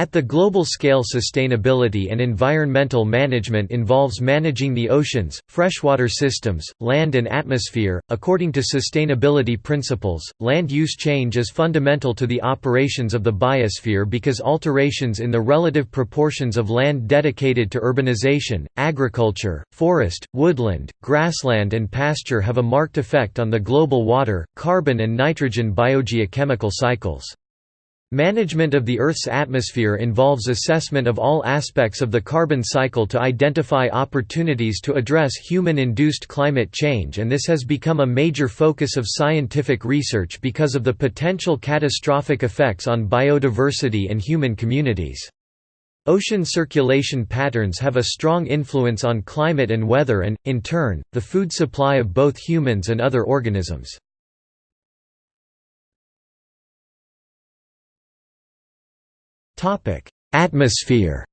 At the global scale sustainability and environmental management involves managing the oceans, freshwater systems, land and atmosphere. According to sustainability principles, land use change is fundamental to the operations of the biosphere because alterations in the relative proportions of land dedicated to urbanization, agriculture, forest, woodland, grassland and pasture have a marked effect on the global water, carbon and nitrogen biogeochemical cycles. Management of the Earth's atmosphere involves assessment of all aspects of the carbon cycle to identify opportunities to address human-induced climate change and this has become a major focus of scientific research because of the potential catastrophic effects on biodiversity and human communities. Ocean circulation patterns have a strong influence on climate and weather and, in turn, the food supply of both humans and other organisms. Atmosphere.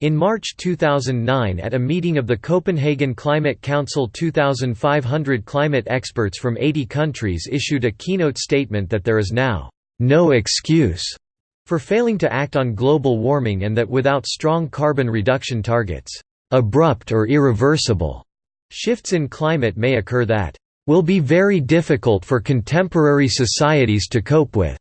In March 2009 at a meeting of the Copenhagen Climate Council 2,500 climate experts from 80 countries issued a keynote statement that there is now, "...no excuse," for failing to act on global warming and that without strong carbon reduction targets, "...abrupt or irreversible," shifts in climate may occur that will be very difficult for contemporary societies to cope with.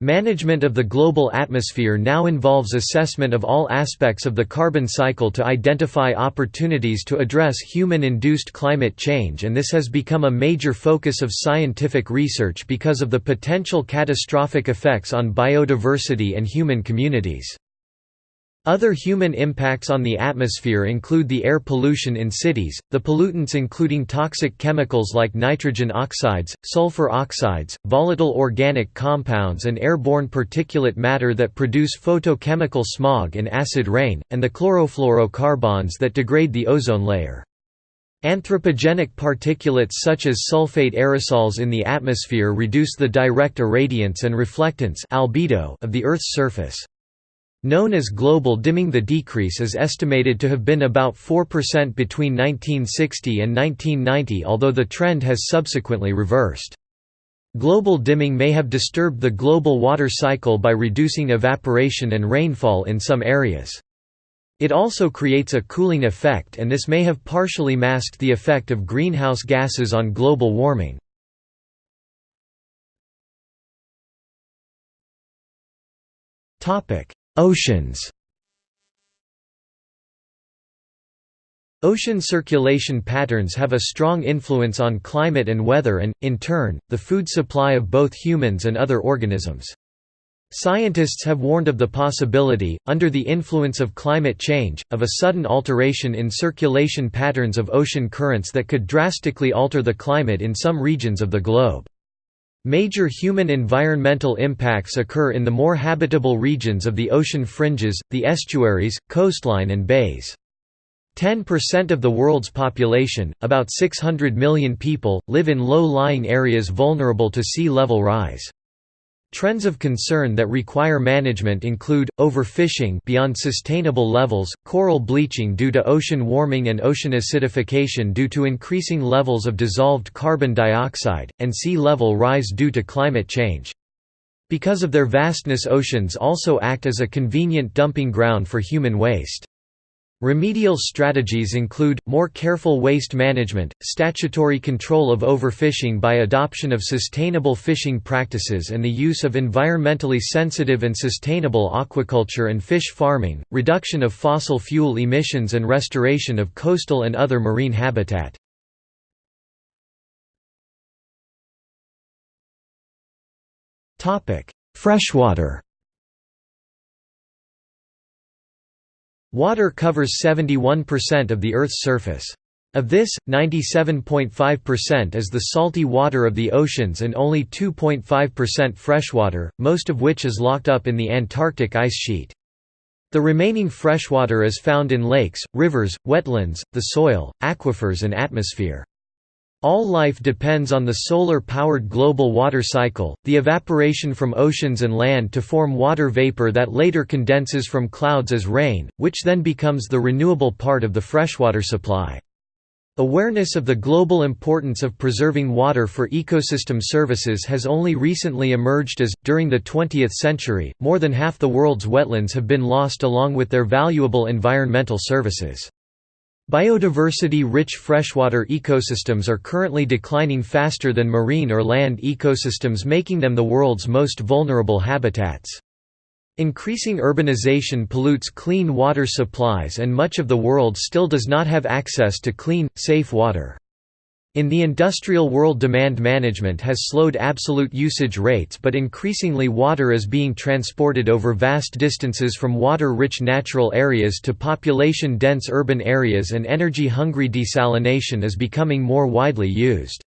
Management of the global atmosphere now involves assessment of all aspects of the carbon cycle to identify opportunities to address human-induced climate change and this has become a major focus of scientific research because of the potential catastrophic effects on biodiversity and human communities. Other human impacts on the atmosphere include the air pollution in cities, the pollutants including toxic chemicals like nitrogen oxides, sulfur oxides, volatile organic compounds and airborne particulate matter that produce photochemical smog and acid rain, and the chlorofluorocarbons that degrade the ozone layer. Anthropogenic particulates such as sulfate aerosols in the atmosphere reduce the direct irradiance and reflectance albedo of the Earth's surface. Known as global dimming the decrease is estimated to have been about 4% between 1960 and 1990 although the trend has subsequently reversed. Global dimming may have disturbed the global water cycle by reducing evaporation and rainfall in some areas. It also creates a cooling effect and this may have partially masked the effect of greenhouse gases on global warming. Topic: Oceans Ocean circulation patterns have a strong influence on climate and weather and, in turn, the food supply of both humans and other organisms. Scientists have warned of the possibility, under the influence of climate change, of a sudden alteration in circulation patterns of ocean currents that could drastically alter the climate in some regions of the globe. Major human environmental impacts occur in the more habitable regions of the ocean fringes, the estuaries, coastline and bays. 10% of the world's population, about 600 million people, live in low-lying areas vulnerable to sea level rise. Trends of concern that require management include, overfishing beyond sustainable levels, coral bleaching due to ocean warming and ocean acidification due to increasing levels of dissolved carbon dioxide, and sea level rise due to climate change. Because of their vastness oceans also act as a convenient dumping ground for human waste. Remedial strategies include, more careful waste management, statutory control of overfishing by adoption of sustainable fishing practices and the use of environmentally sensitive and sustainable aquaculture and fish farming, reduction of fossil fuel emissions and restoration of coastal and other marine habitat. Freshwater Water covers 71% of the Earth's surface. Of this, 97.5% is the salty water of the oceans and only 2.5% freshwater, most of which is locked up in the Antarctic ice sheet. The remaining freshwater is found in lakes, rivers, wetlands, the soil, aquifers and atmosphere. All life depends on the solar-powered global water cycle, the evaporation from oceans and land to form water vapor that later condenses from clouds as rain, which then becomes the renewable part of the freshwater supply. Awareness of the global importance of preserving water for ecosystem services has only recently emerged as, during the 20th century, more than half the world's wetlands have been lost along with their valuable environmental services. Biodiversity-rich freshwater ecosystems are currently declining faster than marine or land ecosystems making them the world's most vulnerable habitats. Increasing urbanization pollutes clean water supplies and much of the world still does not have access to clean, safe water. In the industrial world demand management has slowed absolute usage rates but increasingly water is being transported over vast distances from water-rich natural areas to population-dense urban areas and energy-hungry desalination is becoming more widely used.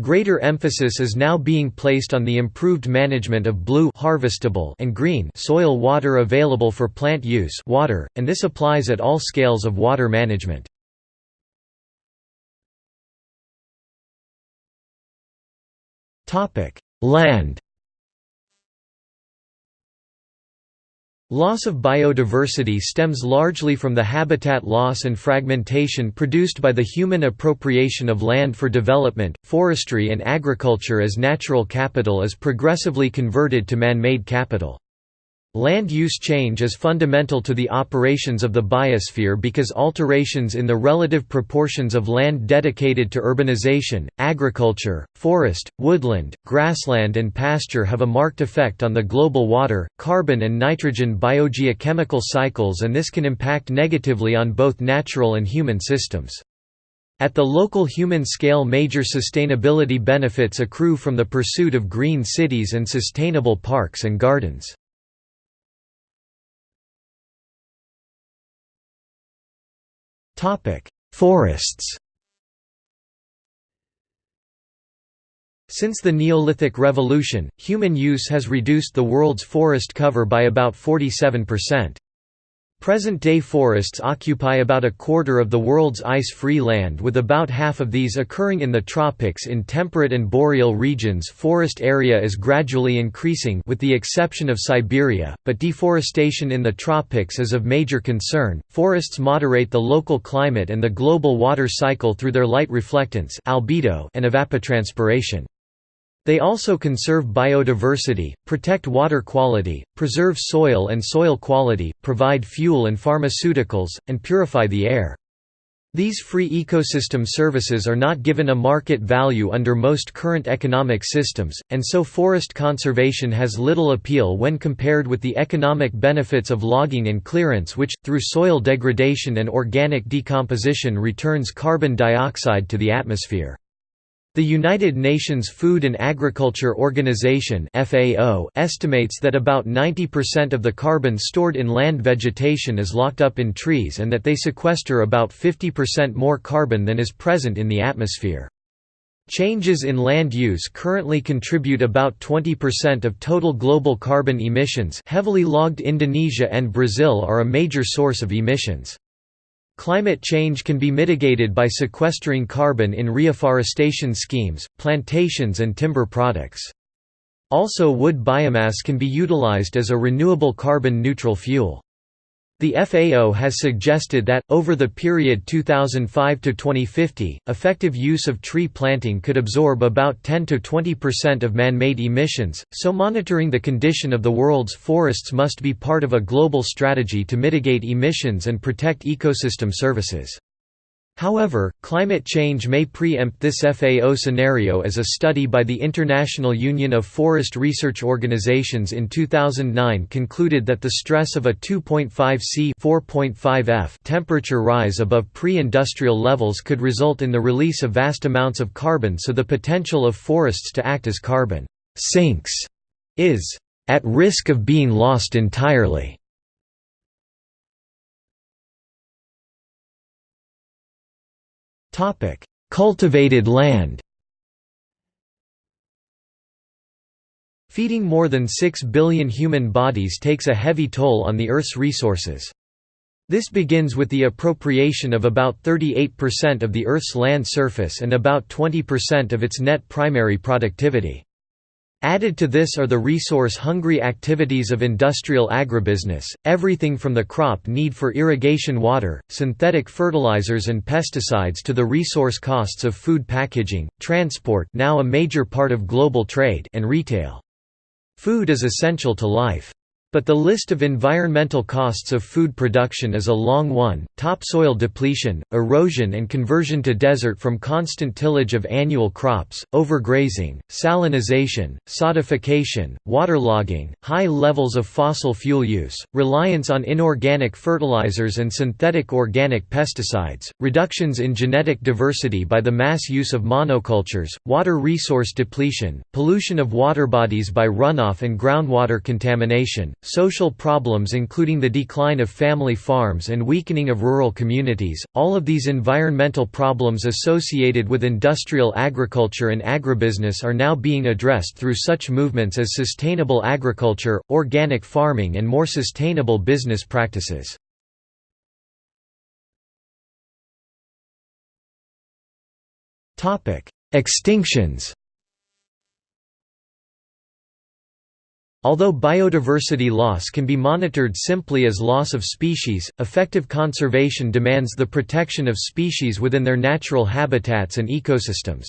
Greater emphasis is now being placed on the improved management of blue harvestable and green soil water available for plant use water, and this applies at all scales of water management. Land Loss of biodiversity stems largely from the habitat loss and fragmentation produced by the human appropriation of land for development, forestry and agriculture as natural capital is progressively converted to man-made capital. Land use change is fundamental to the operations of the biosphere because alterations in the relative proportions of land dedicated to urbanization, agriculture, forest, woodland, grassland and pasture have a marked effect on the global water, carbon and nitrogen biogeochemical cycles and this can impact negatively on both natural and human systems. At the local human scale major sustainability benefits accrue from the pursuit of green cities and sustainable parks and gardens. Forests Since the Neolithic Revolution, human use has reduced the world's forest cover by about 47%. Present-day forests occupy about a quarter of the world's ice-free land with about half of these occurring in the tropics in temperate and boreal regions forest area is gradually increasing with the exception of Siberia, but deforestation in the tropics is of major concern. Forests moderate the local climate and the global water cycle through their light reflectance albedo and evapotranspiration. They also conserve biodiversity, protect water quality, preserve soil and soil quality, provide fuel and pharmaceuticals, and purify the air. These free ecosystem services are not given a market value under most current economic systems, and so forest conservation has little appeal when compared with the economic benefits of logging and clearance which, through soil degradation and organic decomposition returns carbon dioxide to the atmosphere. The United Nations Food and Agriculture Organization (FAO) estimates that about 90% of the carbon stored in land vegetation is locked up in trees and that they sequester about 50% more carbon than is present in the atmosphere. Changes in land use currently contribute about 20% of total global carbon emissions. Heavily logged Indonesia and Brazil are a major source of emissions. Climate change can be mitigated by sequestering carbon in reforestation schemes, plantations and timber products. Also wood biomass can be utilized as a renewable carbon-neutral fuel. The FAO has suggested that, over the period 2005 to 2050, effective use of tree planting could absorb about 10–20% of man-made emissions, so monitoring the condition of the world's forests must be part of a global strategy to mitigate emissions and protect ecosystem services. However, climate change may preempt this FAO scenario as a study by the International Union of Forest Research Organizations in 2009 concluded that the stress of a 2.5 C 4.5 F temperature rise above pre-industrial levels could result in the release of vast amounts of carbon so the potential of forests to act as carbon sinks is at risk of being lost entirely. Topic: Cultivated land. Feeding more than 6 billion human bodies takes a heavy toll on the Earth's resources. This begins with the appropriation of about 38% of the Earth's land surface and about 20% of its net primary productivity. Added to this are the resource-hungry activities of industrial agribusiness, everything from the crop need for irrigation water, synthetic fertilizers and pesticides to the resource costs of food packaging, transport now a major part of global trade and retail. Food is essential to life. But the list of environmental costs of food production is a long one, topsoil depletion, erosion and conversion to desert from constant tillage of annual crops, overgrazing, salinization, sodification, waterlogging, high levels of fossil fuel use, reliance on inorganic fertilizers and synthetic organic pesticides, reductions in genetic diversity by the mass use of monocultures, water resource depletion, pollution of water bodies by runoff and groundwater contamination, social problems including the decline of family farms and weakening of rural communities, all of these environmental problems associated with industrial agriculture and agribusiness are now being addressed through such movements as sustainable agriculture, organic farming and more sustainable business practices. Extinctions Although biodiversity loss can be monitored simply as loss of species, effective conservation demands the protection of species within their natural habitats and ecosystems.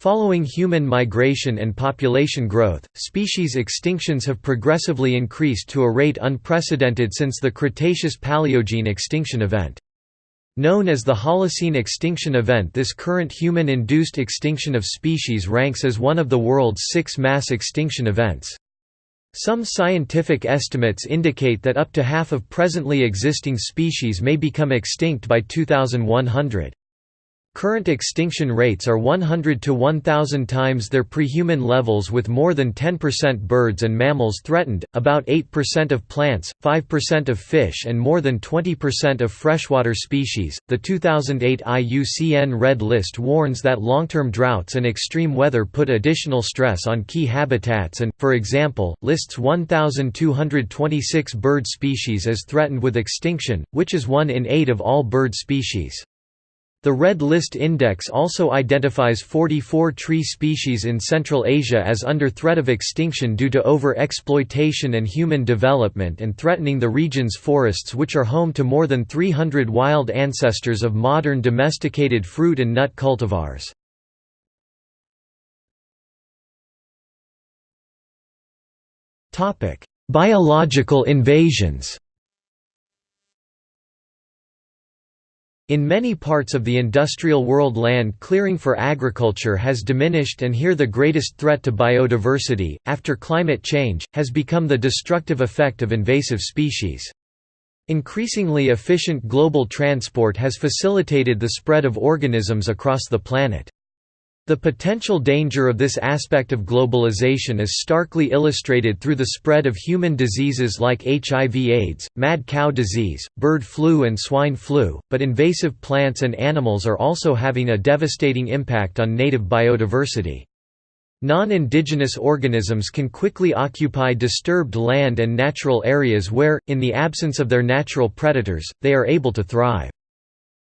Following human migration and population growth, species extinctions have progressively increased to a rate unprecedented since the Cretaceous-Paleogene extinction event. Known as the Holocene extinction event this current human-induced extinction of species ranks as one of the world's six mass extinction events. Some scientific estimates indicate that up to half of presently existing species may become extinct by 2100. Current extinction rates are 100 to 1000 times their pre-human levels with more than 10% birds and mammals threatened, about 8% of plants, 5% of fish and more than 20% of freshwater species. The 2008 IUCN Red List warns that long-term droughts and extreme weather put additional stress on key habitats and, for example, lists 1226 bird species as threatened with extinction, which is 1 in 8 of all bird species. The Red List Index also identifies 44 tree species in Central Asia as under threat of extinction due to over-exploitation and human development and threatening the region's forests which are home to more than 300 wild ancestors of modern domesticated fruit and nut cultivars. Biological invasions In many parts of the industrial world land clearing for agriculture has diminished and here the greatest threat to biodiversity, after climate change, has become the destructive effect of invasive species. Increasingly efficient global transport has facilitated the spread of organisms across the planet. The potential danger of this aspect of globalization is starkly illustrated through the spread of human diseases like HIV-AIDS, mad cow disease, bird flu and swine flu, but invasive plants and animals are also having a devastating impact on native biodiversity. Non-indigenous organisms can quickly occupy disturbed land and natural areas where, in the absence of their natural predators, they are able to thrive.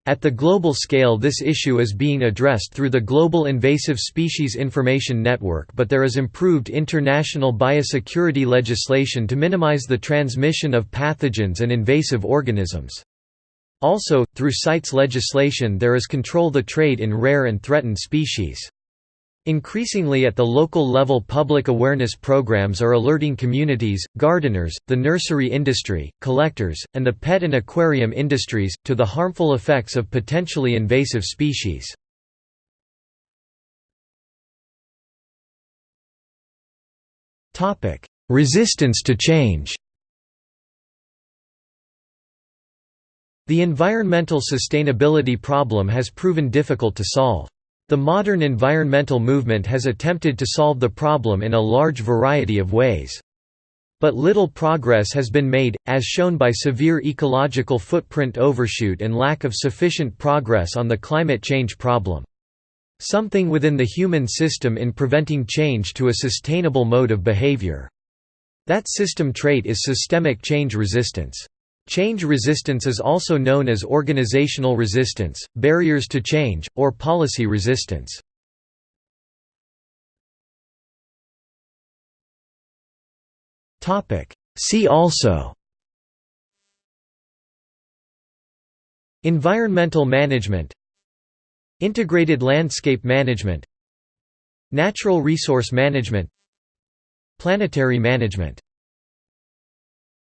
At the global scale this issue is being addressed through the Global Invasive Species Information Network but there is improved international biosecurity legislation to minimize the transmission of pathogens and invasive organisms. Also, through CITES legislation there is control the trade in rare and threatened species. Increasingly at the local level public awareness programs are alerting communities, gardeners, the nursery industry, collectors, and the pet and aquarium industries, to the harmful effects of potentially invasive species. Resistance to change The environmental sustainability problem has proven difficult to solve. The modern environmental movement has attempted to solve the problem in a large variety of ways. But little progress has been made, as shown by severe ecological footprint overshoot and lack of sufficient progress on the climate change problem. Something within the human system in preventing change to a sustainable mode of behavior. That system trait is systemic change resistance. Change resistance is also known as organizational resistance, barriers to change, or policy resistance. See also Environmental management Integrated landscape management Natural resource management Planetary management